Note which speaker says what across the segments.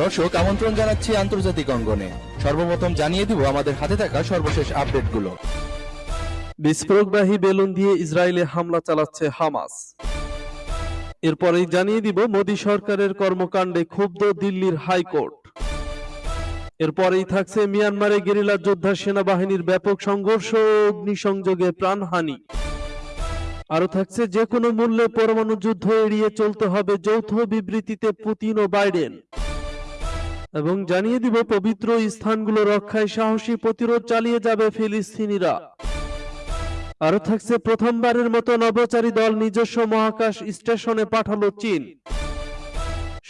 Speaker 1: দর্শক, আমন্ত্রণ জানাচ্ছি আন্তর্জাতিক অঙ্গনে। সর্বপ্রথম জানিয়ে দিব আমাদের হাতে থাকা সর্বশেষ আপডেটগুলো।
Speaker 2: বিস্ফোরকবাহী বেলুন দিয়ে ইসরায়েলে হামলা চালাচ্ছে হামাস। এরপরেই জানিয়ে দিব, মোদী সরকারের কর্মকাণ্ডে ক্ষুব্ধ দিল্লির হাইকোর্ট। এরপরেই থাকছে মিয়ানমারে গেরিলা যোদ্ধা সেনাবাহিনীর ব্যাপক সংঘর্ষ ও অগ্নিসংযোগে প্রাণহানি। আরও থাকছে যে কোনো মূল্যে পরমাণু যুদ্ধ এড়িয়ে চলতে হবে, যৌথ বিবৃতিতে পুতিন ও বাইডেন। এবং জানিয়ে দিব, পবিত্র স্থানগুলো রক্ষায় সাহসী প্রতিরোধ চালিয়ে যাবে ফিলিস্তিনিরা। আরও থাকছে, প্রথমবারের মতো নভোচারী দল নিজস্ব মহাকাশ স্টেশনে পাঠালো চীন।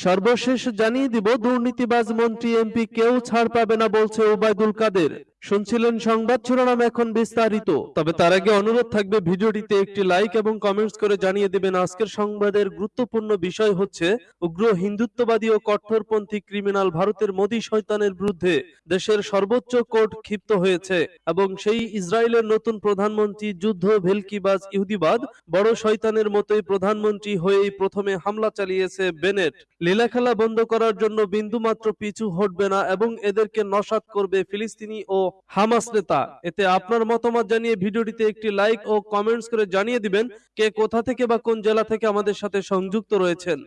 Speaker 2: সর্বশেষ জানিয়ে দিব, দুর্নীতিবাজ মন্ত্রী এমপি কেউ ছাড় পাবে না বলছে ওবায়দুল কাদের। শুনছিলেন সংবাদ, শিরোনাম এখন বিস্তারিত। তবে তার আগে অনুরোধ থাকবে ভিডিওটিতে একটি লাইক এবং কমেন্টস করে জানিয়ে দেবেন, আজকের সংবাদের গুরুত্বপূর্ণ বিষয় হচ্ছে উগ্র হিন্দুত্ববাদী ও কট্টরপন্থী ক্রিমিনাল ভারতের মোদী শয়তানের বিরুদ্ধে দেশের সর্বোচ্চ কোর্ট ক্ষিপ্ত হয়েছে এবং সেই ইসরায়েলের নতুন প্রধানমন্ত্রী যুদ্ধ ভেলকিবাজ ইহুদিবাদ বড় শয়তানের মতোই প্রধানমন্ত্রী হয়েই প্রথমে হামলা চালিয়েছে বেনেট। লীলাখেলা বন্ধ করার জন্য বিন্দুমাত্র পিছু হটবে না এবং এদেরকে নসাত করবে ফিলিস্তিনি ও হামাস নেতা। এতে আপনার মতামত জানিয়ে ভিডিওটিতে একটি লাইক ও কমেন্টস করে জানিয়ে দিবেন কে কোথা থেকে বা কোন জেলা থেকে আমাদের সাথে সংযুক্ত রয়েছেন।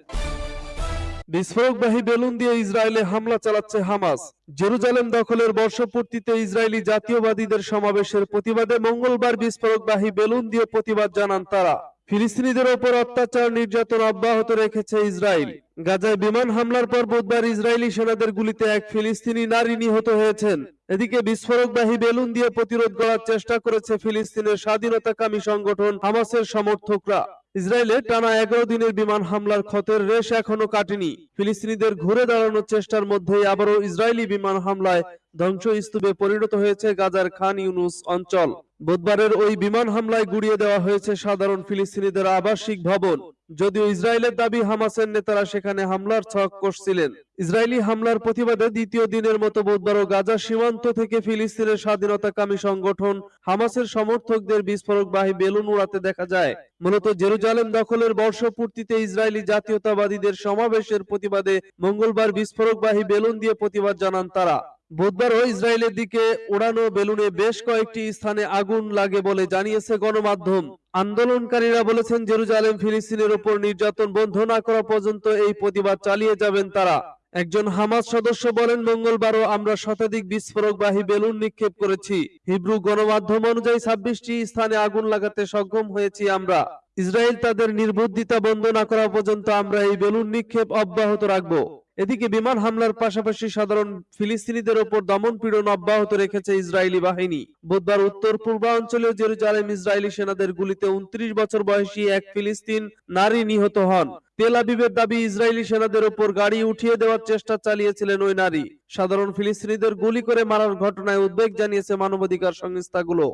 Speaker 2: বিস্ফোরকবাহী বেলুন দিয়ে ইসরায়েলে হামলা চালাচ্ছে হামাস। জেরুজালেম দখলের বর্ষপূর্তিতে ইসরায়েলি জাতীয়বাদীদের সমাবেশের প্রতিবাদে মঙ্গলবার বিস্ফোরকবাহী বেলুন দিয়ে প্রতিবাদ জানান তারা। ফিলিস্তিনিদের ওপর অত্যাচার, নির্যাতন অব্যাহত রেখেছে ইসরায়েল। গাজায় বিমান হামলার পর বুধবার ইসরায়েলি সেনাদের গুলিতে এক ফিলিস্তিনি নারী নিহত হয়েছেন। এদিকে বিস্ফোরকবাহী বেলুন দিয়ে প্রতিরোধ করার চেষ্টা করেছে ফিলিস্তিনের স্বাধীনতাকামী সংগঠন হামাসের সমর্থকরা। ইসরায়েলে টানা এগারো দিনের বিমান হামলার ক্ষতের রেশ এখনও কাটেনি। ফিলিস্তিনিদের ঘুরে দাঁড়ানোর চেষ্টার মধ্যেই আবারও ইসরায়েলি বিমান হামলায় ধ্বংসস্তূপে পরিণত হয়েছে গাজার খান ইউনুস অঞ্চল। বুধবারের ওই বিমান হামলায় গুড়িয়ে দেওয়া হয়েছে সাধারণ ফিলিস্তিনিদের আবাসিক ভবন। যদিও ইসরায়েলের দাবি হামাসের নেতারা সেখানে হামলার ছক কষছিলেন। ইসরায়েলি হামলার প্রতিবাদে দ্বিতীয় দিনের মতো বুধবারও গাজা সীমান্ত থেকে ফিলিস্তিনের স্বাধীনতাকামী সংগঠন হামাসের সমর্থকদের বিস্ফোরকবাহী বেলুন উড়াতে দেখা যায়। মূলত জেরুজালেম দখলের বর্ষপূর্তিতে ইসরায়েলি জাতীয়তাবাদীদের সমাবেশের প্রতিবাদে মঙ্গলবার বিস্ফোরকবাহী বেলুন দিয়ে প্রতিবাদ জানান তারা। বুধবারও ইসরায়েলের দিকে ওড়ানো বেলুনে বেশ কয়েকটি স্থানে আগুন লাগে বলে জানিয়েছে গণমাধ্যম। আন্দোলনকারীরা বলেছেন জেরুজালেম ফিলিস্তিনের উপর নির্যাতন বন্ধ না করা পর্যন্ত এই প্রতিবাদ চালিয়ে যাবেন তারা। একজন হামাস সদস্য বলেন মঙ্গলবারও আমরা শতাধিক বিস্ফোরকবাহী বেলুন নিক্ষেপ করেছি। হিব্রু গণমাধ্যম অনুযায়ী ছাব্বিশটি স্থানে আগুন লাগাতে সক্ষম হয়েছি আমরা। ইসরায়েল তাদের নির্বুদ্ধিতা বন্ধ না করা পর্যন্ত আমরা এই বেলুন নিক্ষেপ অব্যাহত রাখব। এদিকে বিমান হামলার পাশাপাশি সাধারণ ফিলিস্তিনিদের ওপর দমন পীড়ন অব্যাহত রেখেছে ইসরায়েলি বাহিনী। বুধবার উত্তর পূর্বাঞ্চলীয় জেরুজালেম ইসরায়েলি সেনাদের গুলিতে উনত্রিশ বছর বয়সী এক ফিলিস্তিন নারী নিহত হন। তেল আবিবের দাবি, ইসরায়েলি সেনাদের ওপর গাড়ি উঠিয়ে দেওয়ার চেষ্টা চালিয়েছিলেন ওই নারী। সাধারণ ফিলিস্তিনিদের গুলি করে মারার ঘটনায় উদ্বেগ জানিয়েছে মানবাধিকার সংস্থাগুলো।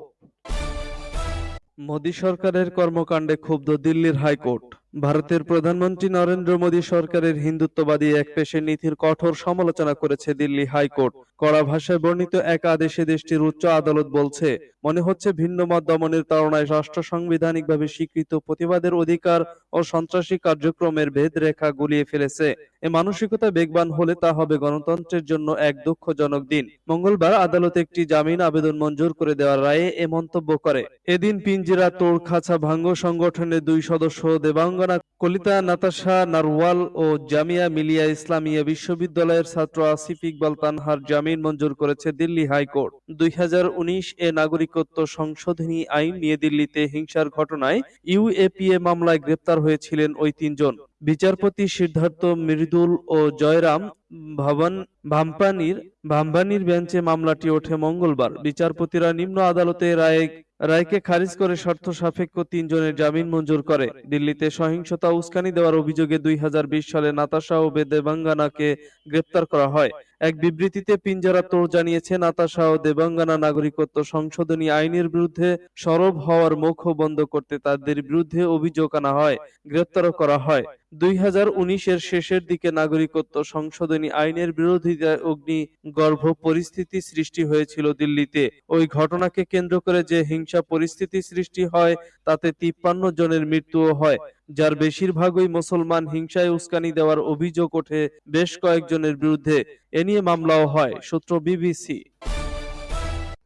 Speaker 2: মোদী সরকারের কর্মকাণ্ডে ক্ষুব্ধ দিল্লির হাইকোর্ট। ভারতের প্রধানমন্ত্রী নরেন্দ্র মোদী সরকারের হিন্দুত্ববাদী এক পেশে নীতির কঠোর সমালোচনা করেছে দিল্লি হাইকোর্ট। কড়া ভাষায় বর্ণিত এক আদেশে দেশটির উচ্চ আদালত বলছে, মনে হচ্ছে ভিন্ন মত দমনের তাড়নায় রাষ্ট্র সাংবিধানিকভাবে স্বীকৃত প্রতিবাদের অধিকার ও সন্ত্রাসী কার্যক্রমের ভেদ রেখা গুলিয়ে ফেলেছে। এ মানসিকতা বেগবান হলে তা হবে গণতন্ত্রের জন্য এক দুঃখজনক দিন। মঙ্গলবার আদালত একটি জামিন আবেদন মঞ্জুর করে দেওয়ার রায়ে এ মন্তব্য করে। এদিন পিঞ্জিরা তোড় খাঁচা ভাঙ্গ সংগঠনের দুই সদস্য দেবাঙ্গনা কলিতা, নাতাশা, নারওয়াল ও জামিয়া মিলিয়া ইসলামিয়া বিশ্ববিদ্যালয়ের ছাত্র আসিফ ইকবাল তানহার জামিন মঞ্জুর করেছে দিল্লি হাইকোর্ট। দুই এ নাগরিকত্ব সংশোধনী আইন নিয়ে দিল্লিতে হিংসার ঘটনায় ইউএপিএ মামলায় গ্রেপ্তার হয়েছিলেন ওই তিনজন। বিচারপতি সিদ্ধার্থ মৃদুল ও জয়রাম ভবন, ভাম্পানির ভাম্বানির বেঞ্চে মামলাটি ওঠে মঙ্গলবার। বিচারপতিরা নিম্ন আদালতে রায় রায়কে খারিজ করে শর্ত সাপেক্ষ তিনজনের জামিন মঞ্জুর করে। দিল্লিতে সহিংসতা উস্কানি দেওয়ার অভিযোগে দুই হাজার বিশ সালে নাতাশা ও বেদেবাঙ্গানাকে গ্রেপ্তার করা হয়। এক বিবৃতিতে পিঞ্জারা তোর জানিয়েছে, নাতাশা ও দেবাঙ্গানা নাগরিকত্ব সংশোধনী আইনের বিরুদ্ধে সরব হওয়ার মুখ বন্ধ করতে তাদের বিরুদ্ধে অভিযোগ আনা হয়, গ্রেপ্তারও করা হয়। দুই এর শেষের দিকে নাগরিকত্ব সংশোধনী আইনের বিরোধিতায় অগ্নি গর্ভ পরিস্থিতি সৃষ্টি হয়েছিল দিল্লিতে। ওই ঘটনাকে কেন্দ্র করে যে হিংসা পরিস্থিতি সৃষ্টি হয়, তাতে তিপ্পান্ন জনের মৃত্যুও হয়। যার বেশিরভাগই মুসলমান হিংসায় উস্কানি দেওয়ার অভিযোগ ওঠে বেশ কয়েকজনের বিরুদ্ধে। এ নিয়ে মামলাও হয়, সূত্র বিবিসি।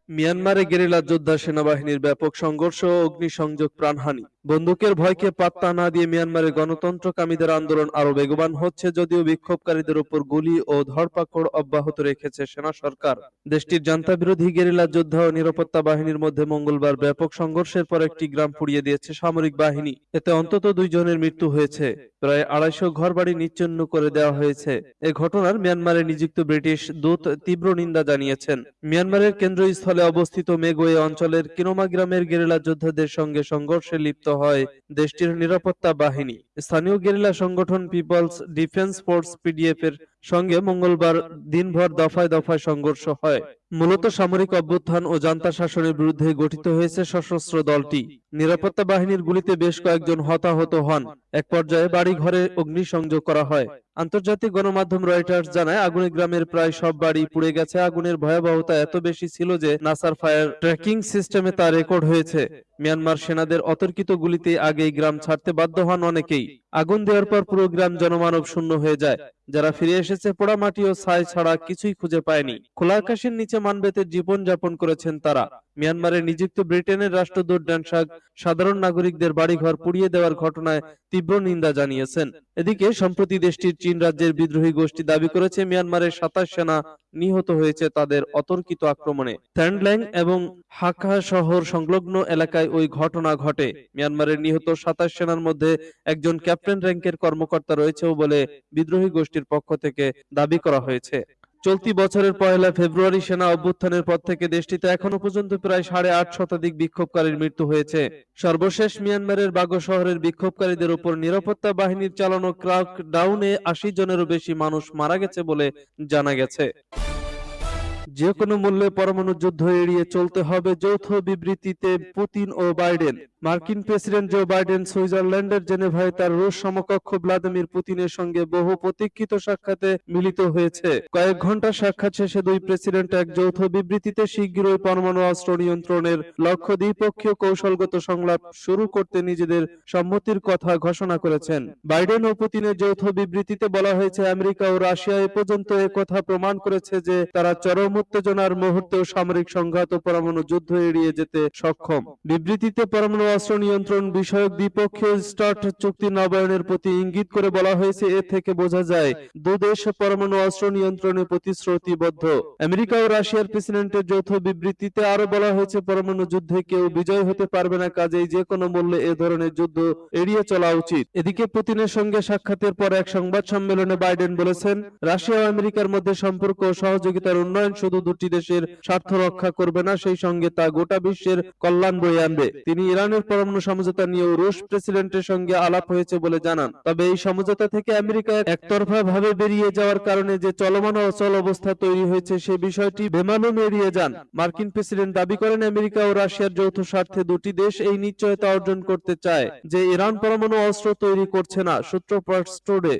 Speaker 2: মিয়ানমারে গেরিলা যোদ্ধা সেনাবাহিনীর ব্যাপক সংঘর্ষ ও অগ্নিসংযোগ প্রাণহানি। বন্দুকের ভয়কে পাত্তা না দিয়ে মিয়ানমারে গণতন্ত্রকামীদের আন্দোলন আরও বেগবান হচ্ছে যদিও বিক্ষোভকারীদের উপর গুলি ও ধরপাকড় অব্যাহত রেখেছে সেনা সরকার। দেশটির জান্তা বিরোধী গেরিলা যোদ্ধা ও নিরাপত্তা বাহিনীর মধ্যে মঙ্গলবার ব্যাপক সংঘর্ষের পর একটি গ্রাম পুড়িয়ে দিয়েছে সামরিক বাহিনী। এতে অন্তত দুইজনের মৃত্যু হয়েছে। প্রায় আড়াইশো ঘরবাড়ি নিচ্ছিন্ন করে দেওয়া হয়েছে। এ ঘটনার মিয়ানমারে নিযুক্ত ব্রিটিশ দূত তীব্র নিন্দা জানিয়েছেন। মিয়ানমারের কেন্দ্রস্থলে অবস্থিত মেগোয়ে অঞ্চলের কিনোমা গ্রামের গেরিলা যোদ্ধাদের সঙ্গে সংঘর্ষে লিপ্ত হয় দেশটির নিরাপত্তা বাহিনী। স্থানীয় গেরিলা সংগঠন পিপলস ডিফেন্স ফোর্স পিডিএফ এর সঙ্গে মঙ্গলবার দিনভর দফায় দফায় সংঘর্ষ হয়। মূলত সামরিক অভ্যুত্থান ও জান্তা শাসনের বিরুদ্ধে গঠিত হয়েছে সশস্ত্র দলটি। নিরাপত্তা বাহিনীর গুলিতে বেশ কয়েকজন হতাহত হন। এক পর্যায়ে বাড়ি ঘরে অগ্নিসংযোগ করা হয়। আন্তর্জাতিক গণমাধ্যম রয়টার্স জানায়, আগুনে গ্রামের প্রায় সব বাড়ি পুড়ে গেছে। আগুনের ভয়াবহতা এত বেশি ছিল যে নাসার ফায়ার ট্র্যাকিং সিস্টেমে তা রেকর্ড হয়েছে। মিয়ানমার সেনাদের অতর্কিত গুলিতে আগেই গ্রাম ছাড়তে বাধ্য হন অনেকেই। আগুন দেওয়ার পর পুরো গ্রাম জনমানব শূন্য হয়ে যায়। যারা ফিরে এসেছে পোড়া মাটি ও ছাই ছাড়া কিছুই খুঁজে পায়নি। খোলা আকাশের নিচে মানবেতে জীবন যাপন করেছেন তারা। মিয়ানমারে নিযুক্ত ব্রিটেনের রাষ্ট্রদূত ড্যানসাক সাধারণ নাগরিকদের বাড়িঘর পুড়িয়ে দেওয়ার ঘটনায় তীব্র নিন্দা জানিয়েছেন। এদিকে, সম্প্রতি দেশটির চীন রাজ্যের বিদ্রোহী গোষ্ঠী দাবি করেছে মিয়ানমারের সাতাশ সেনা নিহত হয়েছে তাদের অতর্কিত আক্রমণে। থ্যান্ডল্যাং এবং হাকা শহর সংলগ্ন এলাকায় ওই ঘটনা ঘটে। মিয়ানমারের নিহত সাতাশ সেনার মধ্যে একজন ক্যাপ্টেন র্যাঙ্কের কর্মকর্তা রয়েছেও বলে বিদ্রোহী গোষ্ঠীর পক্ষ থেকে দাবি করা হয়েছে। চলতি বছরের পয়লা ফেব্রুয়ারি সেনা অভ্যুত্থানের পর থেকে দেশটিতে এখনও পর্যন্ত প্রায় সাড়ে আট শতাধিক বিক্ষোভকারীর মৃত্যু হয়েছে। সর্বশেষ মিয়ানমারের বাগো শহরের বিক্ষোভকারীদের উপর নিরাপত্তা বাহিনীর চালানো ক্রাক ডাউনে আশি জনেরও বেশি মানুষ মারা গেছে বলে জানা গেছে। যে কোনো মূল্যে পরমাণু যুদ্ধ এড়িয়ে চলতে হবে, যৌথ বিবৃতিতে পুতিন ও বাইডেন। মার্কিন প্রেসিডেন্ট জো বাইডেন সুইজারল্যান্ডের জেনেভায় তার রুশ সমকক্ষ ভ্লাদিমির পুতিনের সঙ্গে বহু প্রতীক্ষিত সাক্ষাতে মিলিত হয়েছে। কয়েক ঘণ্টা সাক্ষাৎ শেষে দুই প্রেসিডেন্ট এক যৌথ বিবৃতিতে শীঘ্রই পরমাণু অস্ত্র নিয়ন্ত্রণের লক্ষ্য দ্বিপক্ষীয় কৌশলগত সংলাপ শুরু করতে নিজেদের সম্মতির কথা ঘোষণা করেছেন। বাইডেন ও পুতিনের যৌথ বিবৃতিতে বলা হয়েছে, আমেরিকা ও রাশিয়া এ পর্যন্ত কথা প্রমাণ করেছে যে তারা চরম উত্তেজনার মুহূর্তেও সামরিক সংঘাত ও পরমাণু যুদ্ধ এড়িয়ে যেতে সক্ষম। বিবৃতিতে পরমাণু অস্ত্র নিয়ন্ত্রণ বিষয়ক দ্বিপক্ষীয় স্টার্ট চুক্তি নবায়নের প্রতি ইঙ্গিত করে বলা হয়েছে, এ থেকে বোঝা যায় দুদেশ পরমাণু অস্ত্র নিয়ন্ত্রণে প্রতিশ্রুতিবদ্ধ। আমেরিকা ও রাশিয়ার প্রেসিডেন্টের যৌথ বিবৃতিতে আরও বলা হয়েছে, পরমাণু যুদ্ধে কেউ বিজয় হতে পারবে না, কাজেই যে কোনো মূল্যে এ ধরনের যুদ্ধ এড়িয়ে চলা উচিত। এদিকে পুতিনের সঙ্গে সাক্ষাতের পর এক সংবাদ সম্মেলনে বাইডেন বলেছেন, রাশিয়া ও আমেরিকার মধ্যে সম্পর্ক ও সহযোগিতার উন্নয়ন শুধু দুটি দেশের স্বার্থ রক্ষা করবে না, সেই সঙ্গে তা গোটা বিশ্বের কল্যাণ বয়ে আনবে। তিনি ইরানের পরমাণু সমঝোতা নিয়েও রুশ প্রেসিডেন্টের সঙ্গে আলাপ হয়েছে বলে জানান। তবে এই সমঝোতা থেকে আমেরিকা একতরফা ভাবে বেরিয়ে যাওয়ার কারণে যে চলমান অচল অবস্থা তৈরি হয়েছে, সে বিষয়টি বেমালুম এড়িয়ে যান। মার্কিন প্রেসিডেন্ট দাবি করেন, আমেরিকা ও রাশিয়ার যৌথ স্বার্থে দুটি দেশ এই নিশ্চয়তা অর্জন করতে চায়, যে ইরান পরমাণু অস্ত্র তৈরি করছে না, সূত্র টুডে।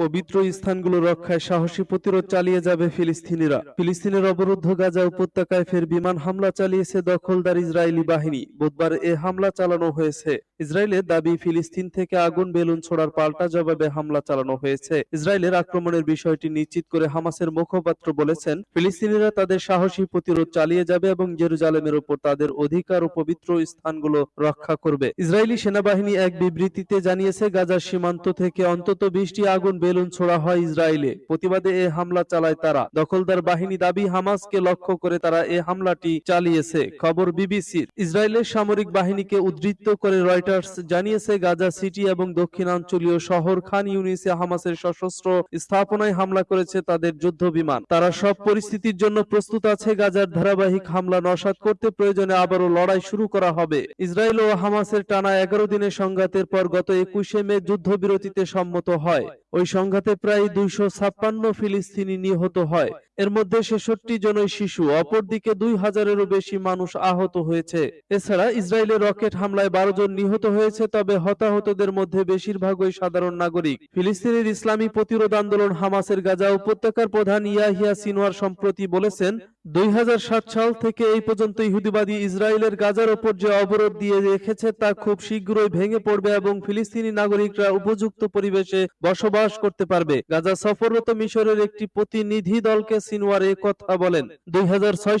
Speaker 2: পবিত্র স্থানগুলো রক্ষায় সাহসী প্রতিরোধ চালিয়ে যাবে ফিলিস্তিনিরা। ফিলিস্তিনের অবরুদ্ধ গাজা উপত্যকায় ফের বিমান হামলা চালিয়েছে দখলদার ইসরায়েলি বাহিনী। বুধবার এ হামলা চালানো হয়েছে। ইসরায়েলের দাবি, ফিলিস্তিন থেকে আগুন বেলুন ছোড়ার পাল্টা জবাবে হামলা চালানো হয়েছে। ইসরায়েলের আক্রমণের বিষয়টি নিশ্চিত করে হামাসের মুখপাত্র বলেছেন, ফিলিস্তিনিরা তাদের সাহসী প্রতিরোধ চালিয়ে যাবে এবং জেরুজালেমের উপর তাদের অধিকার ও পবিত্র স্থানগুলো রক্ষা করবে। ইসরায়েলি সেনাবাহিনী এক বিবৃতিতে জানিয়েছে, গাজার সীমান্ত থেকে অন্তত বিশটি আগুন বেলুন ছোড়া হয় ইসরায়েলে। প্রতিবাদে এ হামলা চালায় তারা। দখলদার বাহিনী দাবি, হামাসকে লক্ষ্য করে তারা এ হামলাটি চালিয়েছে। খবর বিবিসির। ইসরায়েলের সামরিক বাহিনীকে উদ্ধৃত করে রয়টার্স জানিয়েছে, গাজা সিটি এবং দক্ষিণাঞ্চলীয় শহর খান ইউনিসে হামাসের সশস্ত্র স্থাপনায় হামলা করেছে তাদের যুদ্ধ বিমান। তারা সব পরিস্থিতির জন্য প্রস্তুত আছে, গাজার ধারাবাহিক হামলা নসাত করতে প্রয়োজনে আবারও লড়াই শুরু করা হবে। ইসরায়েল ও হামাসের টানা এগারো দিনের সংঘাতের পর গত একুশে মে যুদ্ধবিরতিতে সম্মত হয়। ওই সংঘাতে প্রায় দুইশো ছাপ্পান্ন ফিলিস্তিনি নিহত হয়। এর মধ্যে ছেষট্টি জনই শিশু, অপরদিকে দুই হাজারেরও বেশি মানুষ আহত হয়েছে। এছাড়া ইসরায়েলের রকেট হামলায় বারো জন নিহত হয়েছে, তবে হতাহতদের মধ্যে বেশিরভাগই সাধারণ নাগরিক। ফিলিস্তিনের ইসলামী প্রতিরোধ আন্দোলন হামাসের গাজা উপত্যকার প্রধান ইয়াহিয়া সিনোয়ার সম্প্রতি বলেছেন দুই হাজার সাত সাল থেকে এই পর্যন্ত ইহুদিবাদী ইসরায়েলের গাজার ওপর যে অবরোধ দিয়ে রেখেছে তা খুব শীঘ্রই ভেঙে পড়বে এবং ফিলিস্তিনি নাগরিকরা উপযুক্ত পরিবেশে বসবাস করতে পারবে। গাজা সফররত মিশরের একটি প্রতিনিধি দলকে সিনওয়ার এ কথা বলেন। দুই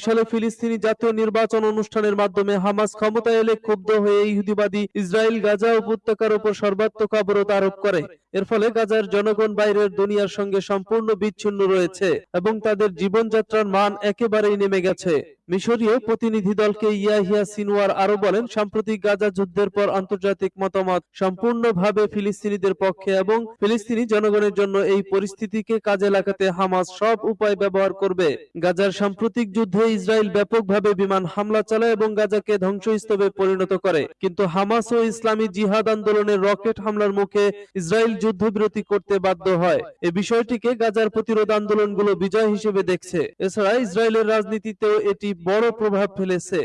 Speaker 2: সালে ফিলিস্তিনি জাতীয় নির্বাচন অনুষ্ঠানের মাধ্যমে হামাস ক্ষমতায় এলে ক্ষুব্ধ হয়ে ইহুদিবাদী ইসরায়েল গাজা উপত্যকার উপর সর্বাত্মক অবরোধ আরোপ করে। এর ফলে গাজার জনগণ বাইরের দুনিয়ার সঙ্গে সম্পূর্ণ বিচ্ছিন্ন রয়েছে এবং তাদের জীবনযাত্রার মান একেবারেই নেমে গেছে। মিশরীয় প্রতিনিধি দলকে ইয়াহিয়া সিনওয়ার আরও বলেন, সাম্প্রতিক গাজা যুদ্ধের পর আন্তর্জাতিক মতামত সম্পূর্ণভাবে ফিলিস্তিনিদের পক্ষে এবং ফিলিস্তিনি জনগণের জন্য এই পরিস্থিতিকে কাজে লাগাতে হামাস সব উপায় ব্যবহার করবে। গাজার সাম্প্রতিক যুদ্ধে ইসরায়েল ব্যাপকভাবে বিমান হামলা চালায় এবং গাজাকে ধ্বংসস্তূপে পরিণত করে। কিন্তু হামাস ও ইসলামী জিহাদ আন্দোলনের রকেট হামলার মুখে ইসরায়েল যুদ্ধবিরতি করতে বাধ্য হয়। এ বিষয়টিকে গাজার প্রতিরোধ আন্দোলনগুলো বিজয় হিসেবে দেখছে। এছাড়া ইসরায়েলের রাজনীতিতেও এটি বড় প্রভাব ফেলেছে।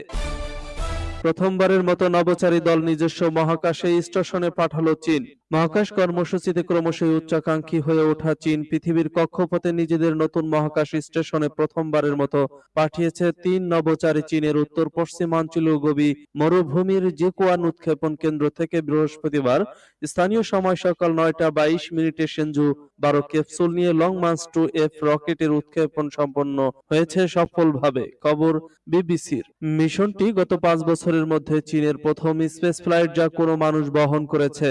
Speaker 2: প্রথমবারের মতো নবচারী দল নিজস্ব মহাকাশে স্টেশনে পাঠালো চীন। মহাকাশ কর্মসূচিতে ক্রমশই উচ্চাকাঙ্ক্ষী হয়ে ওঠা চীন পৃথিবীর কক্ষপথে নিজেদের নতুন মহাকাশ স্টেশনে প্রথমবারের মতো পাঠিয়েছে তিন নভোচারী চীনের উত্তর পশ্চিমাঞ্চল গবি মরুভূমির জেকুয়ান উৎক্ষেপণ কেন্দ্র থেকে বৃহস্পতিবার স্থানীয় সময় সকাল নয়টা বাইশ মিনিটে সেঞ্জু বারো ক্যাপসুল নিয়ে লং মার্চ টু এফ রকেটের উৎক্ষেপণ সম্পন্ন হয়েছে সফলভাবে, খবর বিবিসির। মিশনটি গত পাঁচ বছরের মধ্যে চীনের প্রথম স্পেস ফ্লাইট যা কোনো মানুষ বহন করেছে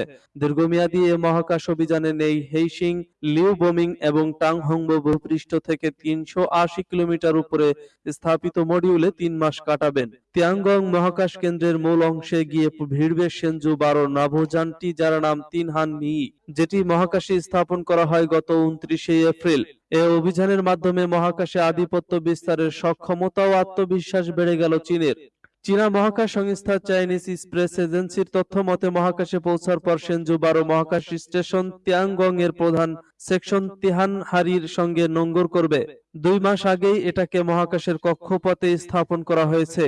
Speaker 2: দীর্ঘমেয়াদী এ মহাকাশ অভিযানে নেই। হেইশিং লিউ বোমিং এবং টাংহংবো ভূপৃষ্ঠ থেকে তিনশো আশি কিলোমিটার উপরে স্থাপিত মডিউলে তিন মাস কাটাবেন। তিয়াঙ্গং মহাকাশ কেন্দ্রের মূল অংশে গিয়ে ভিড়বে সেনজু বারো নাভোযানটি যার নাম তিনহান মি, যেটি মহাকাশে স্থাপন করা হয় গত উনত্রিশে এপ্রিল। এ অভিযানের মাধ্যমে মহাকাশে আধিপত্য বিস্তারের সক্ষমতা ও আত্মবিশ্বাস বেড়ে গেল চীনের। চীনা মহাকাশ সংস্থা চাইনিজ স্পেস এজেন্সির তথ্য মতে মহাকাশে পৌঁছার পর সেনজু বারো মহাকাশ স্টেশন ত্যাংগং এর প্রধান সেকশন তিহান হারির সঙ্গে নোঙ্গর করবে। দুই মাস আগেই এটাকে মহাকাশের কক্ষপথে স্থাপন করা হয়েছে,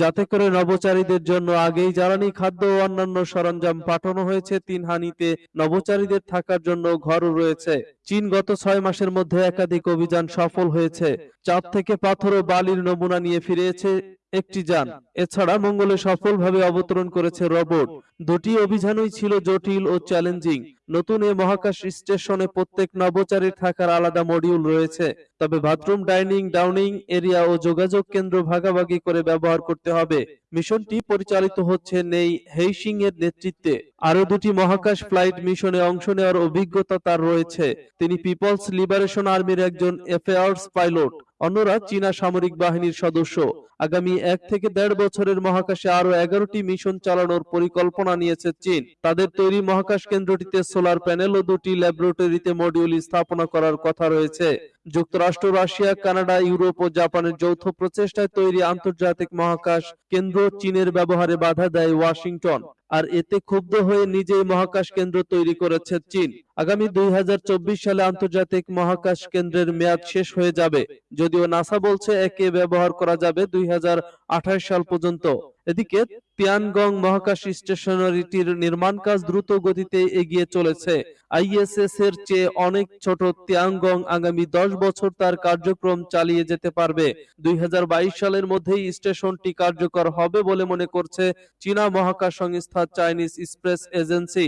Speaker 2: যাতে করে নভোচারীদের জন্য আগেই জ্বালানি খাদ্য ও অন্যান্য সরঞ্জাম পাঠানো হয়েছে। তিন হানিতে নভোচারীদের থাকার জন্য ঘরও রয়েছে। চীন গত ছয় মাসের মধ্যে একাধিক অভিযান সফল হয়েছে। চাঁদ থেকে পাথর ও বালির নমুনা নিয়ে ফিরেছে একটি যান। এছাড়া মঙ্গলে সফলভাবে অবতরণ করেছে রোবট। দুটি অভিযানই ছিল জটিল ও চ্যালেঞ্জিং। নতুন এ মহাকাশ স্টেশনে প্রত্যেক নভোচারীর থাকার আলাদা মডিউল রয়েছে। তবে বাথরুম ডাইনিং ডাউনিং এরিয়া ও যোগাযোগ কেন্দ্র ভাগাভাগি করে ব্যবহার করতে হবে। মিশনটি পরিচালিত হচ্ছে নেই হেইসিং এর নেতৃত্বে। আরও দুটি মহাকাশ ফ্লাইট মিশনে অংশ নেওয়ার অভিজ্ঞতা তার রয়েছে। তিনি পিপলস লিবারেশন আর্মির একজন এফেয়ার্স পাইলট অন্যরা চীনা সামরিক বাহিনীর সদস্য। আগামী এক থেকে দেড় বছরের মহাকাশে আরও এগারোটি মিশন চালানোর পরিকল্পনা নিয়েছে চীন। তাদের তৈরি মহাকাশ কেন্দ্রটিতে সোলার প্যানেল ও দুটি ল্যাবরেটরিতে মডিউল স্থাপনা করার কথা রয়েছে। যুক্তরাষ্ট্র, রাশিয়া, কানাডা, ইউরোপ ও জাপানের যৌথ প্রচেষ্টায় তৈরি আন্তর্জাতিক মহাকাশ কেন্দ্র চীনের ব্যবহারে বাধা দেয় ওয়াশিংটন, আর এতে ক্ষুব্ধ হয়ে নিজেই মহাকাশ কেন্দ্র তৈরি করেছে চীন। আগামী দুই হাজার চব্বিশ সালে আন্তর্জাতিক মহাকাশ কেন্দ্রের মেয়াদ শেষ হয়ে যাবে, যদিও নাসা বলছে একে ব্যবহার করা যাবে দুই হাজার আঠাশ সাল পর্যন্ত। এদিকে তিয়ানগং মহাকাশ স্টেশনারিটির নির্মাণ কাজ দ্রুত গতিতে এগিয়ে চলেছে। আইএসএস এর চেয়ে অনেক ছোট তিয়ানগং আগামী দশ বছর তার কার্যক্রম চালিয়ে যেতে পারবে। দুই হাজার বাইশ সালের মধ্যেই স্টেশনটি কার্যকর হবে বলে মনে করছে চীনা মহাকাশ সংস্থা চাইনিজ স্পেস এজেন্সি।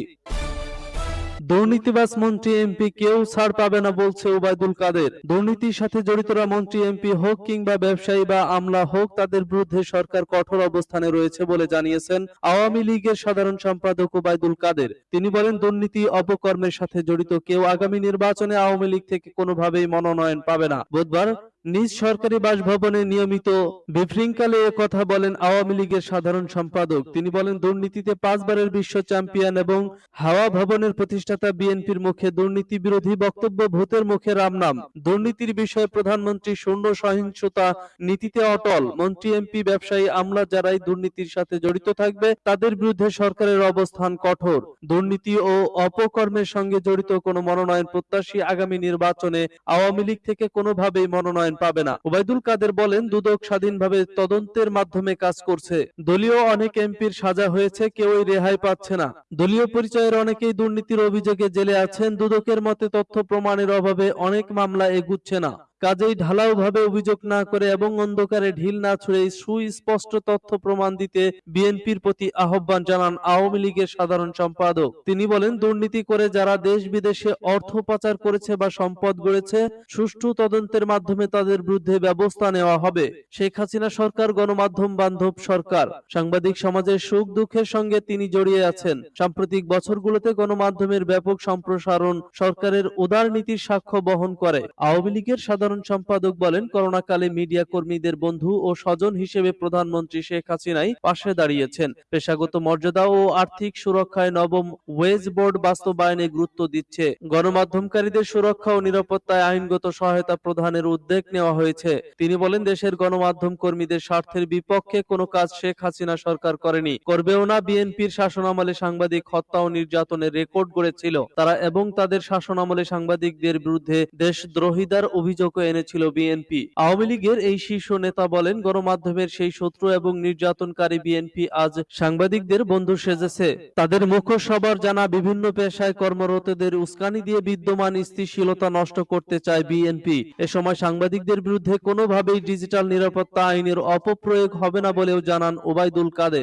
Speaker 2: দুর্নীতিবাজ মন্ত্রী এমপি কেউ ছাড় পাবে না বলছে ওবায়দুল কাদের। দুর্নীতির সাথে জড়িতরা মন্ত্রী এমপি হোক কিংবা ব্যবসায়ী বা আমলা হোক, তাদের বিরুদ্ধে সরকার কঠোর অবস্থানে রয়েছে বলে জানিয়েছেন আওয়ামী লীগের সাধারণ সম্পাদক ওবায়দুল কাদের। তিনি বলেন, দুর্নীতি অপকর্মের সাথে জড়িত কেউ আগামী নির্বাচনে আওয়ামী লীগ থেকে কোনোভাবেই মনোনয়ন পাবে না। বুধবার নিজ সরকারি বাসভবনে নিয়মিত ব্রিফিংকালে কথা বলেন আওয়ামী লীগের সাধারণ সম্পাদক। তিনি বলেন, দুর্নীতিতে পাঁচবারের বিশ্ব চ্যাম্পিয়ন এবং হাওয়া ভবনের প্রতিষ্ঠাতা বিএনপির মুখে দুর্নীতি বিরোধী বক্তব্য, ভূতের মুখে রাম নাম দুর্নীতির বিষয়ে প্রধানমন্ত্রী শূন্য সহিংসতা নীতিতে অটল। মন্ত্রী, এমপি, ব্যবসায়ী, আমলা যারাই দুর্নীতির সাথে জড়িত থাকবে, তাদের বিরুদ্ধে সরকারের অবস্থান কঠোর। দুর্নীতি ও অপকর্মের সঙ্গে জড়িত কোনো মনোনয়ন প্রত্যাশী আগামী নির্বাচনে আওয়ামী লীগ থেকে কোনোভাবেই মনোনয়ন পাবে না। ওবায়দুল কাদের বলেন, দুদক স্বাধীনভাবে তদন্তের মাধ্যমে কাজ করছে। দলীয় অনেক এমপির সাজা হয়েছে, কেউই রেহাই পাচ্ছে না। দলীয় পরিচয়ের অনেকেই দুর্নীতির অভিযোগে জেলে আছেন, দুদকের মতে তথ্য প্রমাণের অভাবে অনেক মামলা এগুচ্ছে না। কাজেই ঢালাওভাবে অভিযোগ না করে এবং অন্ধকারে ঢিল না ছুড়ে সুস্পষ্ট তথ্য প্রমাণ দিতে বিএনপির প্রতি আহ্বান জানান আওয়ামী লীগের সাধারণ সম্পাদক। তিনি বলেন, দুর্নীতি করে যারা দেশ বিদেশে অর্থ পাচার করেছে বা সম্পদ গড়েছে, সুষ্ঠু তদন্তের মাধ্যমে তাদের বিরুদ্ধে ব্যবস্থা নেওয়া হবে। শেখ হাসিনা সরকার, গণমাধ্যম, বান্ধব সরকার। সাংবাদিক সমাজের সুখ দুঃখের সঙ্গে তিনি জড়িয়ে আছেন। সাম্প্রতিক বছরগুলোতে গণমাধ্যমের ব্যাপক সম্প্রসারণ সরকারের উদার নীতির সাক্ষ্য বহন করে। আওয়ামী লীগের সাধারণ সম্পাদক বলেন, করোনাকালে মিডিয়া কর্মীদের বন্ধু ও স্বজন হিসেবে প্রধানমন্ত্রী শেখ হাসিনাই পাশে দাঁড়িয়েছেন। পেশাগত মর্যাদা ও আর্থিক সুরক্ষায় নবম ওয়েজ বোর্ড বাস্তবায়নে গুরুত্ব দিচ্ছে। গণমাধ্যমকারীদের সুরক্ষা ও নিরাপত্তায় আইনগত সহায়তা প্রদানের উদ্যোগ নেওয়া হয়েছে। তিনি বলেন, দেশের গণমাধ্যম কর্মীদের স্বার্থের বিপক্ষে কোনো কাজ শেখ হাসিনা সরকার করেনি। করবেও না, বিএনপির শাসনামলে সাংবাদিক হত্যা ও নির্যাতনের রেকর্ড গড়েছিল তারা এবং তাদের শাসনামলে সাংবাদিকদের বিরুদ্ধে দেশদ্রোহিতার অভিযোগও এনেছিল বিএনপি। আওয়ামী লীগের এই শীর্ষ নেতা বলেন, গণমাধ্যমের সেই শত্রু এবং নির্যাতনকারী বিএনপি আজ সাংবাদিকদের বন্ধু সেজেছে। তাদের মুখ্য সবার জানা বিভিন্ন পেশায় কর্মরতদের উস্কানি দিয়ে বিদ্যমান স্থিতিশীলতা নষ্ট করতে চায় বিএনপি। এ সময় সাংবাদিকদের বিরুদ্ধে কোনোভাবেই ডিজিটাল নিরাপত্তা আইনের অপপ্রয়োগ হবে না বলেও জানান ওবায়দুল কাদের।